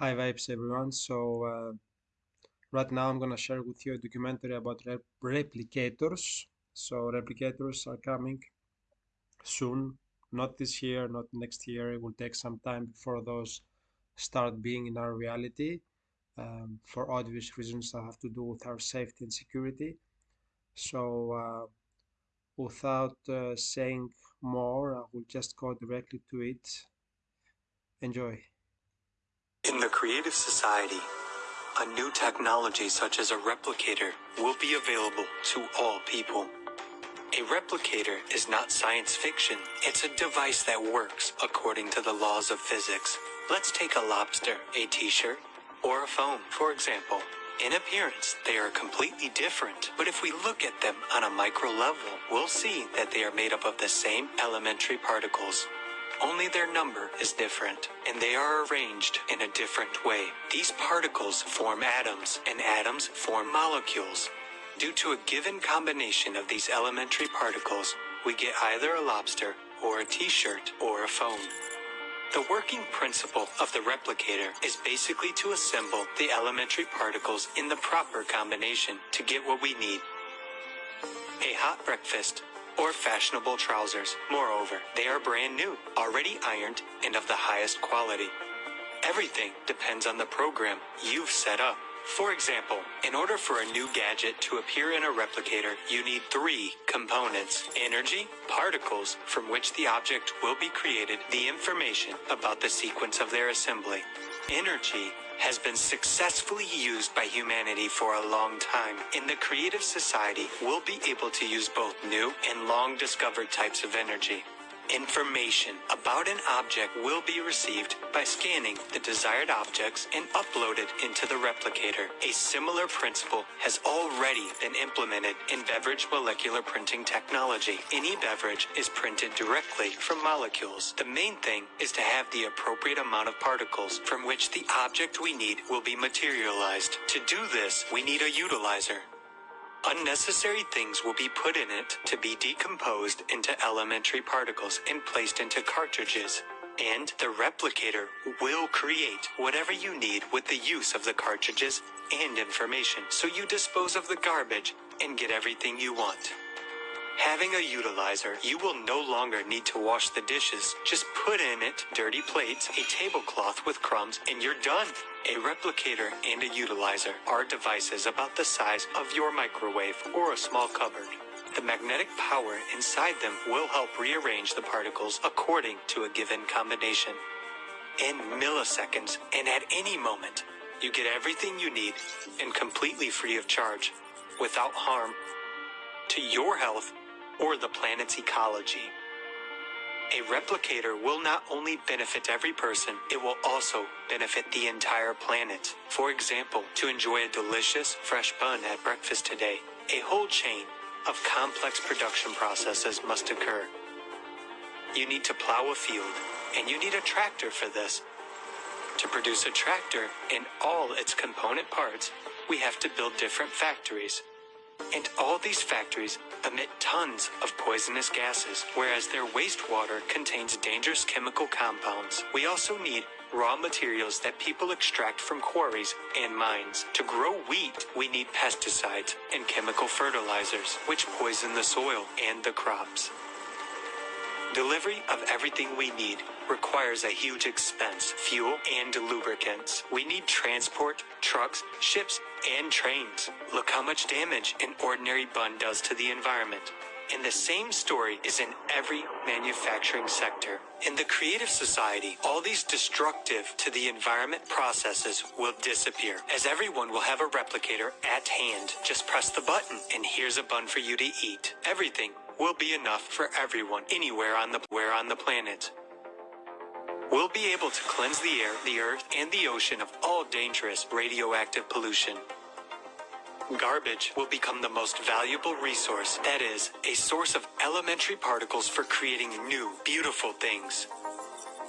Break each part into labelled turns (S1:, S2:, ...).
S1: Hi vibes everyone. So uh, right now I'm gonna share with you a documentary about rep replicators. So replicators are coming soon, not this year, not next year. It will take some time before those start being in our reality um, for obvious reasons that have to do with our safety and security. So uh, without uh, saying more, I will just go directly to it. Enjoy.
S2: In the Creative Society, a new technology such as a replicator will be available to all people. A replicator is not science fiction, it's a device that works according to the laws of physics. Let's take a lobster, a t-shirt, or a phone, for example. In appearance, they are completely different, but if we look at them on a micro level, we'll see that they are made up of the same elementary particles. Only their number is different, and they are arranged in a different way. These particles form atoms, and atoms form molecules. Due to a given combination of these elementary particles, we get either a lobster, or a t-shirt, or a phone. The working principle of the replicator is basically to assemble the elementary particles in the proper combination to get what we need. A hot breakfast or fashionable trousers. Moreover, they are brand new, already ironed, and of the highest quality. Everything depends on the program you've set up. For example, in order for a new gadget to appear in a replicator, you need three components. Energy, particles from which the object will be created, the information about the sequence of their assembly. Energy has been successfully used by humanity for a long time. In the creative society, we'll be able to use both new and long discovered types of energy. Information about an object will be received by scanning the desired objects and uploaded into the replicator. A similar principle has already been implemented in beverage molecular printing technology. Any beverage is printed directly from molecules. The main thing is to have the appropriate amount of particles from which the object we need will be materialized. To do this, we need a utilizer. Unnecessary things will be put in it to be decomposed into elementary particles and placed into cartridges. And the replicator will create whatever you need with the use of the cartridges and information, so you dispose of the garbage and get everything you want. Having a utilizer, you will no longer need to wash the dishes. Just put in it dirty plates, a tablecloth with crumbs, and you're done. A replicator and a utilizer are devices about the size of your microwave or a small cupboard. The magnetic power inside them will help rearrange the particles according to a given combination. In milliseconds and at any moment, you get everything you need and completely free of charge, without harm to your health or the planet's ecology. A replicator will not only benefit every person, it will also benefit the entire planet. For example, to enjoy a delicious, fresh bun at breakfast today, a whole chain of complex production processes must occur. You need to plow a field, and you need a tractor for this. To produce a tractor and all its component parts, we have to build different factories. And all these factories emit tons of poisonous gases, whereas their wastewater contains dangerous chemical compounds. We also need raw materials that people extract from quarries and mines. To grow wheat, we need pesticides and chemical fertilizers, which poison the soil and the crops. Delivery of everything we need requires a huge expense, fuel and lubricants. We need transport, trucks, ships, and trains. Look how much damage an ordinary bun does to the environment. And the same story is in every manufacturing sector. In the creative society, all these destructive to the environment processes will disappear, as everyone will have a replicator at hand. Just press the button, and here's a bun for you to eat. Everything will be enough for everyone anywhere on the where on the planet. We'll be able to cleanse the air, the earth, and the ocean of all dangerous radioactive pollution. Garbage will become the most valuable resource, that is, a source of elementary particles for creating new, beautiful things.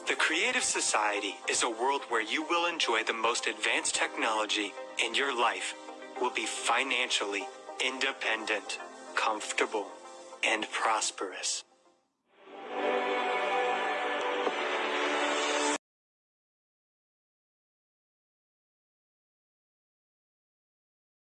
S2: The Creative Society is a world where you will enjoy the most advanced technology, and your life will be financially independent, comfortable, and prosperous.